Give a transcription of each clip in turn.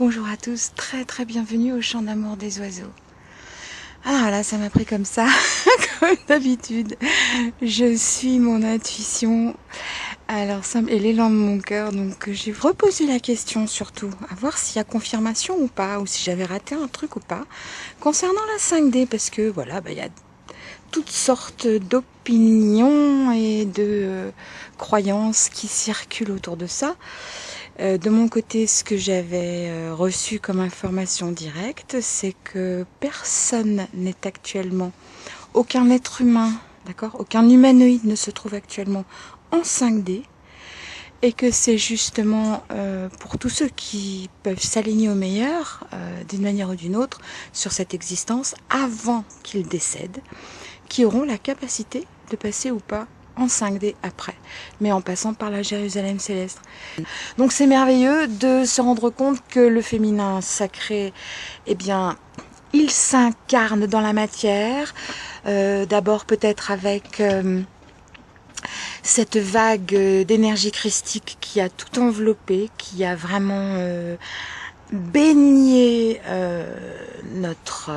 Bonjour à tous, très très bienvenue au chant d'amour des oiseaux. Ah là, ça m'a pris comme ça, comme d'habitude. Je suis mon intuition, alors simple et l'élan de mon cœur. Donc j'ai reposé la question surtout, à voir s'il y a confirmation ou pas, ou si j'avais raté un truc ou pas, concernant la 5D, parce que voilà, bah, il y a toutes sortes d'opinions et de euh, croyances qui circulent autour de ça. Euh, de mon côté, ce que j'avais euh, reçu comme information directe, c'est que personne n'est actuellement, aucun être humain, d'accord, aucun humanoïde ne se trouve actuellement en 5D, et que c'est justement euh, pour tous ceux qui peuvent s'aligner au meilleur, d'une manière ou d'une autre, sur cette existence, avant qu'ils décèdent, qui auront la capacité de passer ou pas en 5D après, mais en passant par la Jérusalem céleste. Donc c'est merveilleux de se rendre compte que le féminin sacré, eh bien, il s'incarne dans la matière, euh, d'abord peut-être avec euh, cette vague d'énergie christique qui a tout enveloppé, qui a vraiment euh, baigné notre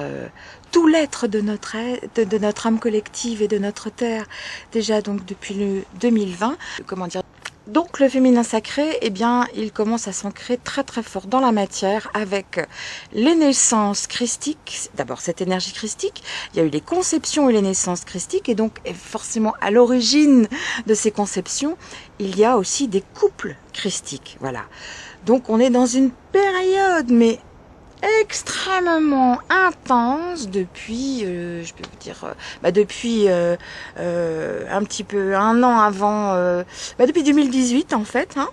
tout l'être de notre, de, notre âme collective et de notre terre, déjà donc depuis le 2020. Comment dire? Donc le féminin sacré, eh bien, il commence à s'ancrer très très fort dans la matière avec les naissances christiques. D'abord cette énergie christique, il y a eu les conceptions et les naissances christiques et donc forcément à l'origine de ces conceptions, il y a aussi des couples christiques. Voilà. Donc on est dans une période mais extrêmement intense depuis, euh, je peux vous dire, euh, bah depuis euh, un petit peu un an avant, bah depuis 2018 en fait, hein,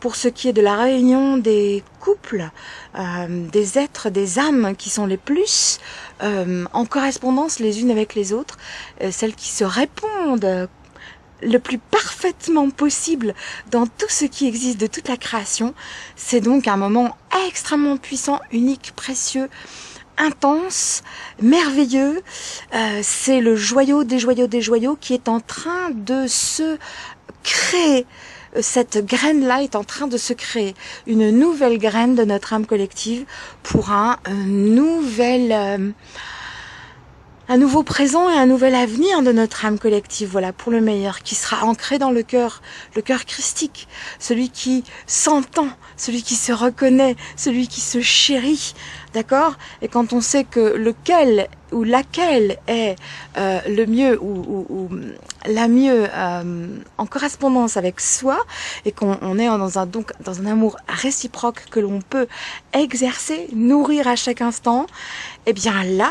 pour ce qui est de la réunion des couples, des êtres, des âmes qui sont les plus en correspondance les unes avec les autres, celles qui se répondent le plus parfaitement possible dans tout ce qui existe de toute la création. C'est donc un moment extrêmement puissant, unique, précieux, intense, merveilleux. Euh, c'est le joyau des joyaux des joyaux qui est en train de se créer. Cette graine-là est en train de se créer. Une nouvelle graine de notre âme collective pour un, nouvel... Euh, un nouveau présent et un nouvel avenir de notre âme collective, voilà, pour le meilleur, qui sera ancré dans le cœur, le cœur christique, celui qui s'entend, celui qui se reconnaît, celui qui se chérit, d'accord Et quand on sait que lequel ou laquelle est euh, le mieux ou, la mieux euh, en correspondance avec soi et qu'on est dans un donc dans un amour réciproque que l'on peut exercer, nourrir à chaque instant, eh bien là,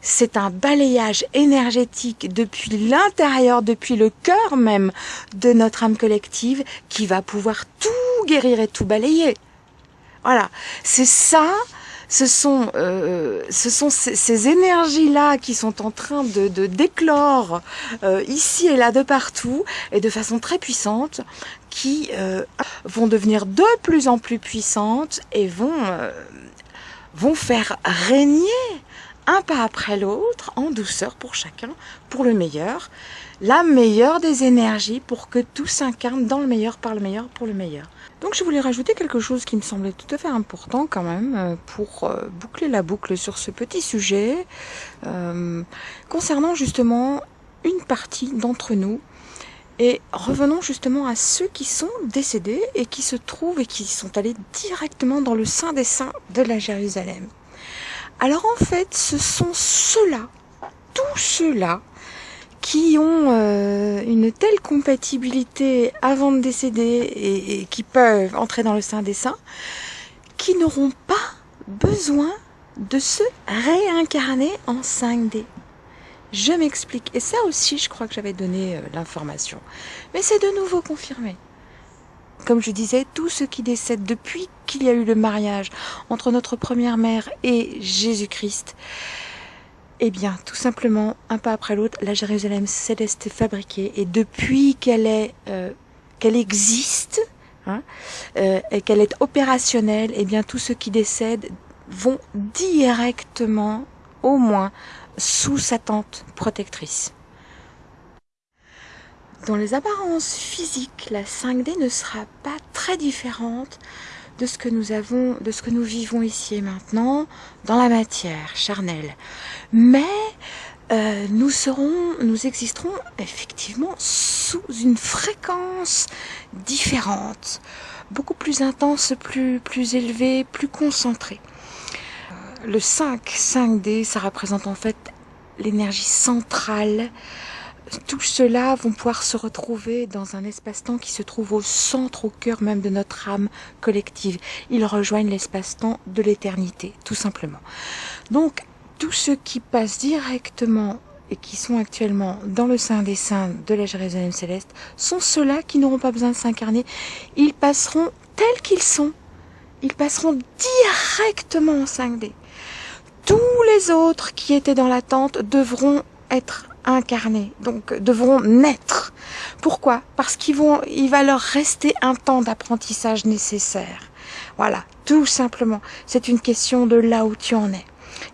c'est un balayage énergétique depuis l'intérieur, depuis le cœur même de notre âme collective qui va pouvoir tout guérir et tout balayer. Voilà, c'est ça ce sont, euh, ces, énergies-là qui sont en train de, d'éclore euh, ici et là de partout et de façon très puissante qui euh, vont devenir de plus en plus puissantes et vont faire régner un pas après l'autre en douceur pour chacun, pour le meilleur, la meilleure des énergies pour que tout s'incarne dans le meilleur, par le meilleur, pour le meilleur. Donc je voulais rajouter quelque chose qui me semblait tout à fait important quand même euh, pour euh, boucler la boucle sur ce petit sujet euh, concernant justement une partie d'entre nous et revenons justement à ceux qui sont décédés et qui se trouvent et qui sont allés directement dans le sein des saints de la Jérusalem. Alors en fait, ce sont ceux-là, tous ceux-là, qui ont euh, une telle compatibilité avant de décéder et, qui peuvent entrer dans le sein des saints, qui n'auront pas besoin de se réincarner en 5D. Je m'explique. Et ça aussi, je crois que j'avais donné euh, l'information. Mais c'est de nouveau confirmé. Comme je disais, tous ceux qui décèdent depuis qu'il y a eu le mariage entre notre première mère et Jésus-Christ, eh bien, tout simplement, un pas après l'autre, la Jérusalem céleste est fabriquée et depuis qu'elle est, euh, qu'elle existe hein, euh, et qu'elle est opérationnelle, eh bien, tous ceux qui décèdent vont directement, au moins, sous sa tente protectrice. Dans les apparences physiques, la 5D ne sera pas très différente de ce que nous avons, de ce que nous vivons ici et maintenant dans la matière charnelle. Mais euh, nous serons, nous existerons effectivement sous une fréquence différente, beaucoup plus intense, plus, plus élevée, plus concentrée. Euh, le 5, 5D, ça représente en fait l'énergie centrale tout cela vont pouvoir se retrouver dans un espace-temps qui se trouve au centre, au cœur même de notre âme collective. Ils rejoignent l'espace-temps de l'éternité, tout simplement. Donc, tous ceux qui passent directement et qui sont actuellement dans le sein des saints de la Jérusalem céleste sont ceux-là qui n'auront pas besoin de s'incarner. Ils passeront tels qu'ils sont. Ils passeront directement en 5D. Tous les autres qui étaient dans l'attente devront être incarnés, donc devront naître. Pourquoi? Parce qu'il vont, il va leur rester un temps d'apprentissage nécessaire. Voilà, tout simplement. C'est une question de là où tu en es.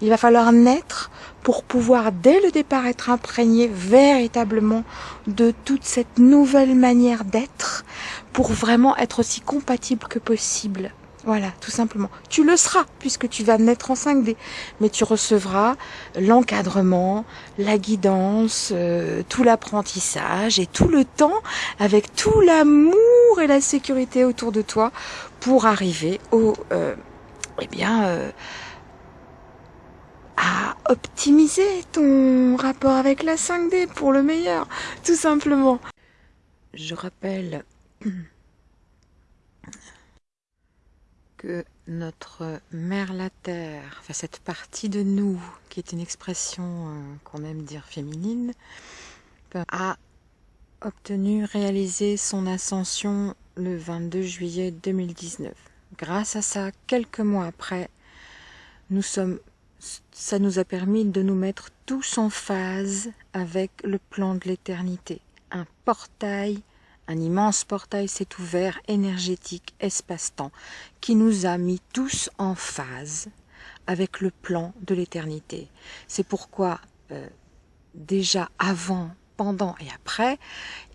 Il va falloir naître pour pouvoir dès le départ être imprégné véritablement de toute cette nouvelle manière d'être pour vraiment être aussi compatible que possible voilà, tout simplement. Tu le seras puisque tu vas naître en 5D, mais tu recevras l'encadrement, la guidance, euh, tout l'apprentissage et tout le temps avec tout l'amour et la sécurité autour de toi pour arriver au, euh, eh bien, euh, à optimiser ton rapport avec la 5D pour le meilleur, tout simplement. Je rappelle que notre mère la terre, enfin cette partie de nous qui est une expression euh, qu'on aime dire féminine, a obtenu réaliser son ascension le 22 juillet 2019. Grâce à ça, quelques mois après, nous sommes ça nous a permis de nous mettre tous en phase avec le plan de l'éternité. Un portail un immense portail s'est ouvert, énergétique, espace-temps, qui nous a mis tous en phase avec le plan de l'éternité. C'est pourquoi, euh, déjà avant, pendant et après,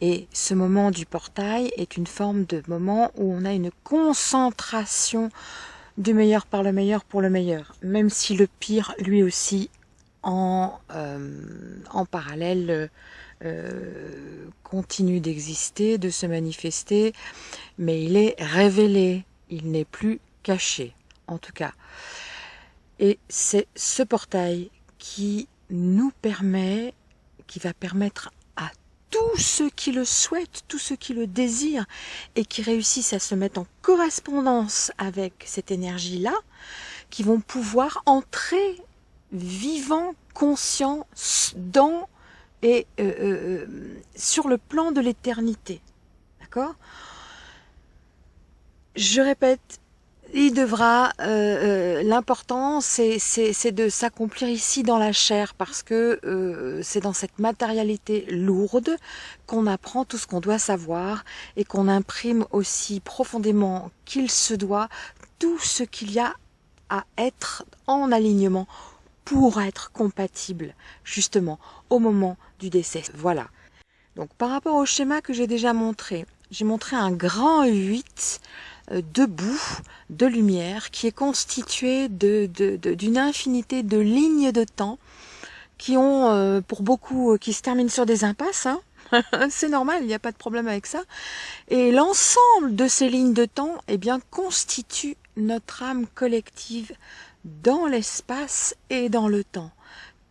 et ce moment du portail est une forme de moment où on a une concentration du meilleur par le meilleur pour le meilleur, même si le pire, lui aussi, en, euh, en parallèle, euh, continue d'exister, de se manifester, mais il est révélé, il n'est plus caché, en tout cas. Et c'est ce portail qui nous permet, qui va permettre à tous ceux qui le souhaitent, tous ceux qui le désirent et qui réussissent à se mettre en correspondance avec cette énergie-là, qui vont pouvoir entrer vivant, conscient dans et euh, euh, euh, sur le plan de l'éternité. D'accord? Je répète, il devra, l'important c'est de s'accomplir ici dans la chair parce que c'est dans cette matérialité lourde qu'on apprend tout ce qu'on doit savoir et qu'on imprime aussi profondément qu'il se doit tout ce qu'il y a à être en alignement pour être compatible justement au moment du décès. Voilà. Donc par rapport au schéma que j'ai déjà montré, j'ai montré un grand 8 euh, debout de lumière qui est constitué d'une de, infinité de lignes de temps qui ont euh, pour beaucoup euh, qui se terminent sur des impasses. Hein. C'est normal, il n'y a pas de problème avec ça. Et l'ensemble de ces lignes de temps eh bien, constitue notre âme collective dans l'espace et dans le temps,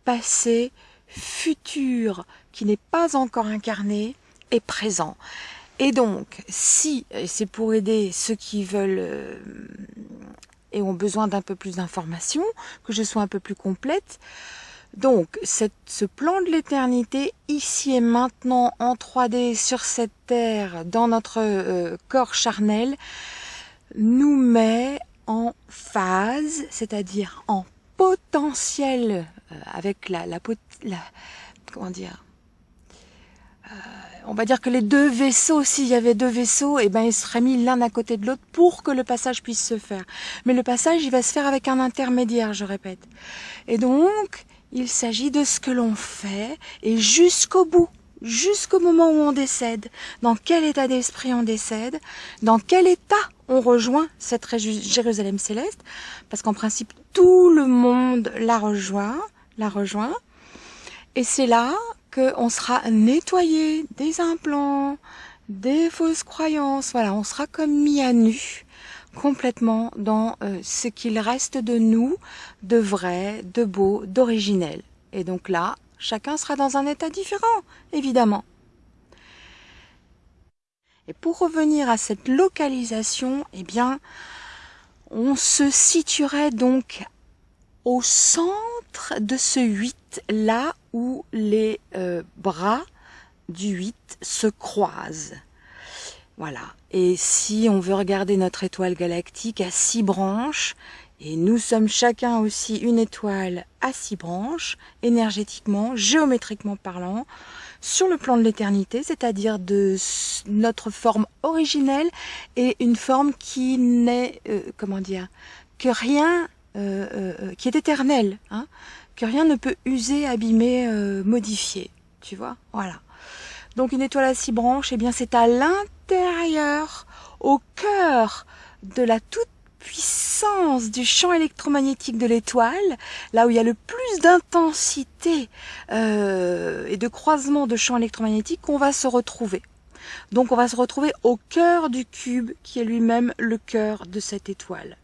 passé, futur, qui n'est pas encore incarné, et présent. Et donc, si, c'est pour aider ceux qui veulent euh, et ont besoin d'un peu plus d'informations, que je sois un peu plus complète, donc ce plan de l'éternité, ici et maintenant, en 3D, sur cette terre, dans notre euh, corps charnel, nous met en phase, c'est-à-dire en potentiel euh, avec la, la, comment dire euh, on va dire que les deux vaisseaux, s'il y avait deux vaisseaux, eh ben ils seraient mis l'un à côté de l'autre pour que le passage puisse se faire. Mais le passage, il va se faire avec un intermédiaire, je répète. Et donc, il s'agit de ce que l'on fait et jusqu'au bout jusqu'au moment où on décède, dans quel état d'esprit on décède, dans quel état on rejoint cette Jérusalem céleste, parce qu'en principe, tout le monde la rejoint, la rejoint. Et c'est là qu'on sera nettoyé des implants, des fausses croyances. Voilà, on sera comme mis à nu complètement dans euh, ce qu'il reste de nous, de vrai, de beau, d'originel. Et donc là, chacun sera dans un état différent, évidemment. Et pour revenir à cette localisation, eh bien, on se situerait donc au centre de ce 8, là où les euh, bras du 8 se croisent. Voilà. Et si on veut regarder notre étoile galactique à six branches, et nous sommes chacun aussi une étoile à six branches, énergétiquement, géométriquement parlant, sur le plan de l'éternité, c'est-à-dire de notre forme originelle et une forme qui n'est, euh, comment dire, que rien, euh, euh, qui est éternelle, hein, que rien ne peut user, abîmer, modifier. Tu vois, voilà. Donc une étoile à six branches, eh bien c'est à l'intérieur, au cœur de la toute puissance du champ électromagnétique de l'étoile, là où il y a le plus d'intensité euh, et de croisement de champs électromagnétiques, qu'on va se retrouver. Donc on va se retrouver au cœur du cube qui est lui-même le cœur de cette étoile.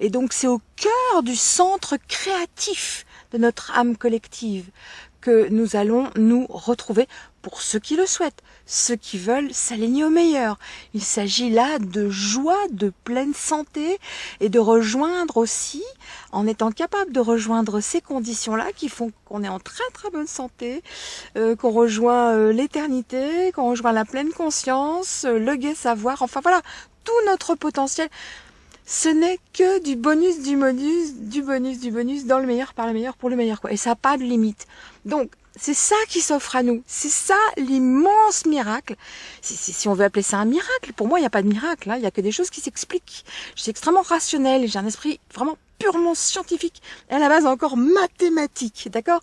Et donc c'est au cœur du centre créatif de notre âme collective que nous allons nous retrouver pour ceux qui le souhaitent, ceux qui veulent s'aligner au meilleur. Il s'agit là de joie, de pleine santé et de rejoindre aussi, en étant capable de rejoindre ces conditions-là qui font qu'on est en très très bonne santé, euh, qu'on rejoint euh, l'éternité, qu'on rejoint la pleine conscience, euh, le gai savoir, enfin voilà, tout notre potentiel ce n'est que du bonus, du bonus, du bonus, du bonus, dans le meilleur, par le meilleur, pour le meilleur, quoi. Et ça n'a pas de limite. Donc, c'est ça qui s'offre à nous. C'est ça l'immense miracle. Si, on veut appeler ça un miracle, pour moi, il n'y a pas de miracle. Hein. Il n'y a que des choses qui s'expliquent. Je suis extrêmement rationnel. J'ai un esprit vraiment purement scientifique et à la base encore mathématique, d'accord?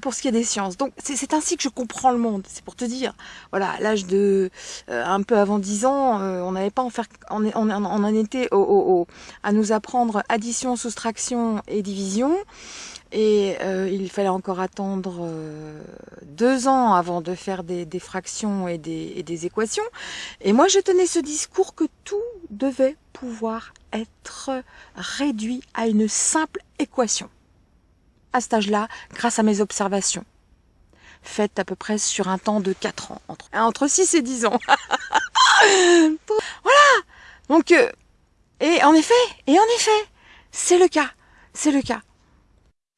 Pour ce qui est des sciences. Donc c'est ainsi que je comprends le monde. C'est pour te dire, voilà, l'âge de euh, un peu avant 10 ans, euh, on n'avait pas en faire, on, en était au, au, à nous apprendre addition, soustraction et division. Et euh, il fallait encore attendre euh, deux ans avant de faire des, fractions et des, et des, équations. Et moi, je tenais ce discours que tout devait pouvoir être réduit à une simple équation. À cet âge-là, grâce à mes observations, faites à peu près sur un temps de 4 ans, entre, entre 6 et 10 ans. voilà Donc, euh, et en effet, et en effet, c'est le cas, c'est le cas.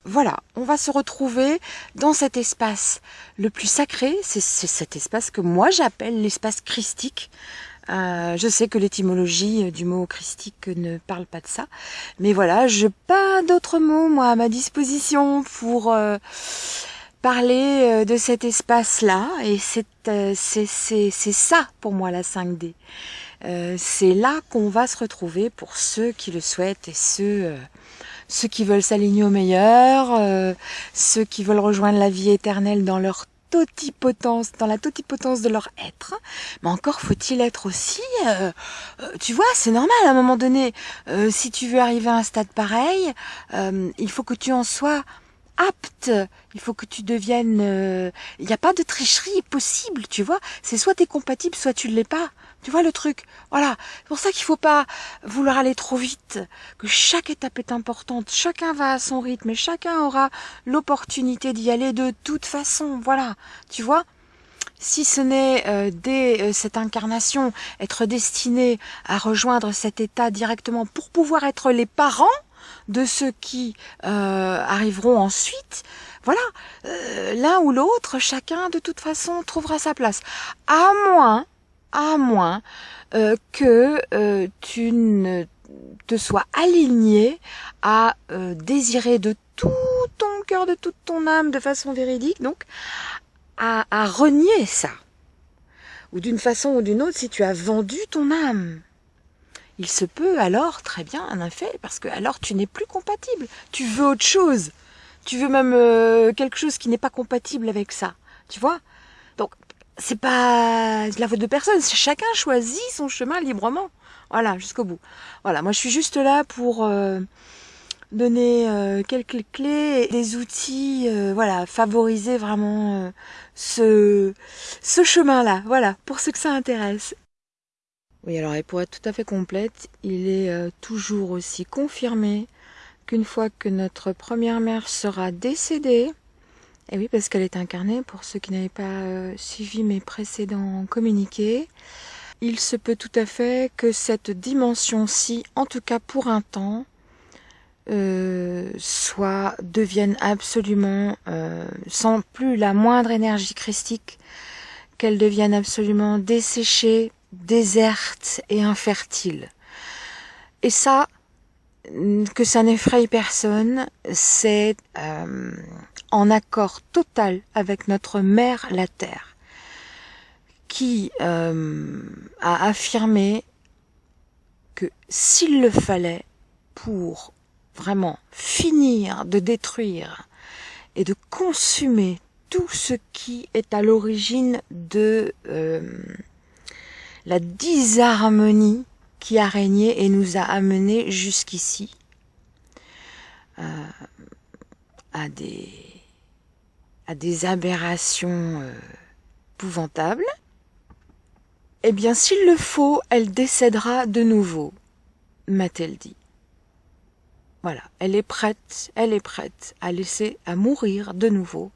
Voilà, on va se retrouver dans cet espace le plus sacré, c'est cet espace que moi j'appelle l'espace christique. Euh, je sais que l'étymologie du mot christique ne parle pas de ça, mais voilà, je pas d'autres mots moi à ma disposition pour euh, parler euh, de cet espace-là, et c'est c'est ça pour moi la 5D. c'est là qu'on va se retrouver pour ceux qui le souhaitent et ceux ceux qui veulent s'aligner au meilleur, euh, ceux qui veulent rejoindre la vie éternelle dans leur totipotence, dans la totipotence de leur être. Mais encore faut-il être aussi, euh, euh, tu vois, c'est normal à un moment donné. si tu veux arriver à un stade pareil, il faut que tu en sois apte. Il faut que tu deviennes. Il n'y a pas de tricherie possible, tu vois. C'est soit tu es compatible, soit tu ne l'es pas. Tu vois le truc? Voilà. C'est pour ça qu'il faut pas vouloir aller trop vite, que chaque étape est importante, chacun va à son rythme et chacun aura l'opportunité d'y aller de toute façon. Voilà. Tu vois? Si ce n'est euh, dès euh, cette incarnation être destiné à rejoindre cet état directement pour pouvoir être les parents de ceux qui euh, arriveront ensuite, voilà, l'un ou l'autre, chacun de toute façon trouvera sa place. À moins à moins euh, que euh, tu ne te sois aligné à euh, désirer de tout ton cœur, de toute ton âme, de façon véridique, donc à, à renier ça. Ou d'une façon ou d'une autre, si tu as vendu ton âme, il se peut alors très bien un effet, parce que alors tu n'es plus compatible. Tu veux autre chose. Tu veux même quelque chose qui n'est pas compatible avec ça. Tu vois? Donc c'est pas la faute de personne, chacun choisit son chemin librement. Voilà. Jusqu'au bout. Voilà, moi je suis juste là pour euh, donner euh, quelques clés des outils, euh, voilà, favoriser vraiment ce, ce chemin-là, voilà, pour ceux que ça intéresse. Oui, alors et pour être tout à fait complète, il est toujours aussi confirmé qu'une fois que notre première mère sera décédée, et oui, parce qu'elle est incarnée, pour ceux qui n'avaient pas suivi mes précédents communiqués, il se peut tout à fait que cette dimension-ci, en tout cas pour un temps, euh, soit devienne absolument euh, sans plus la moindre énergie christique, qu'elle devienne absolument desséchée, déserte et infertile. Et ça, que ça n'effraie personne, c'est euh, en accord total avec notre mère la Terre qui euh, a affirmé que s'il le fallait pour vraiment finir de détruire et de consumer tout ce qui est à l'origine de euh, la disharmonie qui a régné et nous a amenés jusqu'ici euh, à des à des aberrations épouvantables eh bien, s'il le faut, elle décédera de nouveau, m'a-t-elle dit. Voilà, elle est prête, elle est prête à laisser à mourir de nouveau,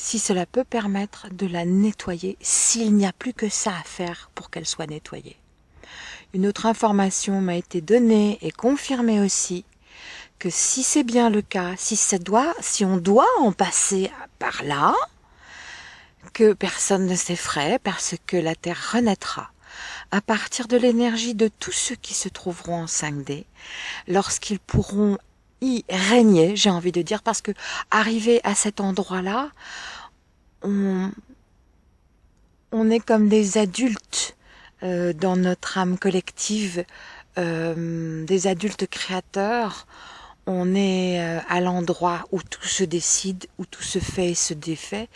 si cela peut permettre de la nettoyer, s'il n'y a plus que ça à faire pour qu'elle soit nettoyée. Une autre information m'a été donnée et confirmée aussi, que si c'est bien le cas, si, ça doit, si on doit en passer par là, que personne ne s'effraie parce que la Terre renaîtra à partir de l'énergie de tous ceux qui se trouveront en 5D lorsqu'ils pourront y régner, j'ai envie de dire, parce que arrivé à cet endroit-là, on, on est comme des adultes euh, dans notre âme collective, euh, des adultes créateurs, on est euh, à l'endroit où tout se décide, où tout se fait et se défait.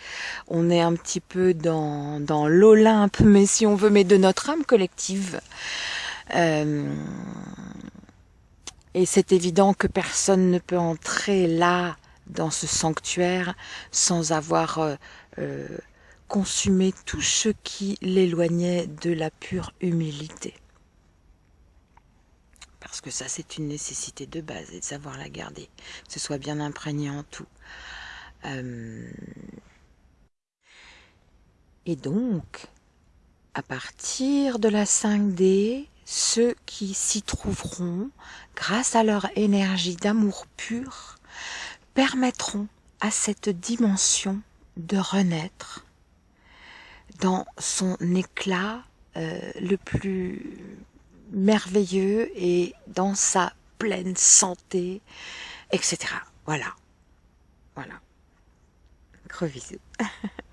On est un petit peu dans, dans l'Olympe, mais si on veut, mais de notre âme collective. Euh, et c'est évident que personne ne peut entrer là, dans ce sanctuaire, sans avoir euh, consumé tout ce qui l'éloignait de la pure humilité parce que ça c'est une nécessité de base et de savoir la garder, que ce soit bien imprégné en tout. Euh, et donc, à partir de la 5D, ceux qui s'y trouveront, grâce à leur énergie d'amour pur, permettront à cette dimension de renaître dans son éclat euh, le plus merveilleux et dans sa pleine santé, etc. Voilà. Voilà. Gros bisous.